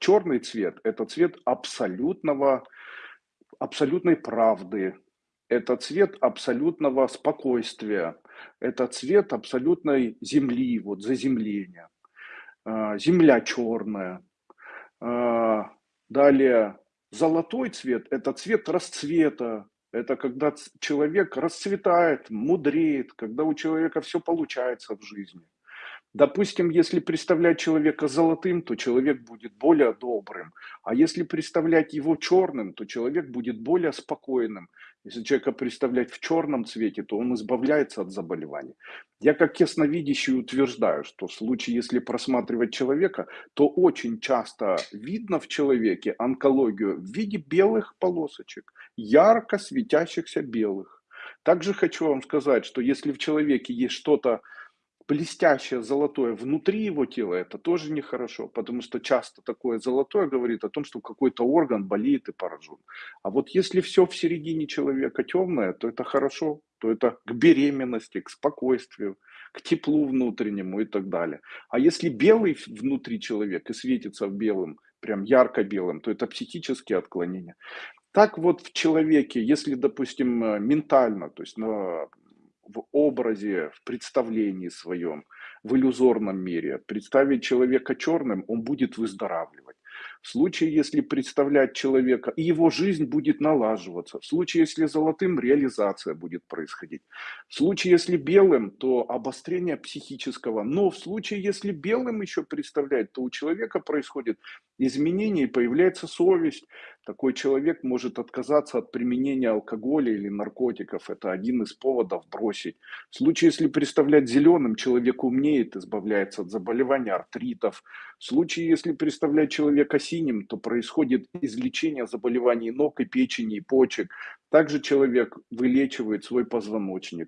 Черный цвет- это цвет абсолютного абсолютной правды, это цвет абсолютного спокойствия, это цвет абсолютной земли, вот заземления. А, земля черная. А, далее золотой цвет- это цвет расцвета, это когда человек расцветает, мудреет, когда у человека всё получается в жизни. Допустим, если представлять человека золотым, то человек будет более добрым, а если представлять его черным, то человек будет более спокойным. Если человека представлять в черном цвете, то он избавляется от заболеваний. Я как ясновидящий утверждаю, что в случае, если просматривать человека, то очень часто видно в человеке онкологию в виде белых полосочек, ярко светящихся белых. Также хочу вам сказать, что если в человеке есть что-то блестящее золотое внутри его тела, это тоже нехорошо, потому что часто такое золотое говорит о том, что какой-то орган болит и поражен. А вот если всё в середине человека темное, то это хорошо, то это к беременности, к спокойствию, к теплу внутреннему и так далее. А если белый внутри человек и светится белым, прям ярко белым, то это психические отклонения. Так вот в человеке, если, допустим, э, ментально, то есть на в образе, в представлении своем, в иллюзорном мире представить человека черным, он будет выздоравливать. В случае, если представлять человека и его жизнь будет налаживаться. В случае, если золотым- реализация будет происходить. В случае, если белым, то обострение психического. Но в случае, если белым еще представлять, то у человека происходит изменение появляется совесть. Такой человек может отказаться от применения алкоголя или наркотиков. Это один из поводов бросить. В случае, если представлять зеленым, человек умнеет, избавляется от заболеваний, артритов. В случае, если представлять человека синим, то происходит излечение заболеваний ног и печени, и почек. Также человек вылечивает свой позвоночник.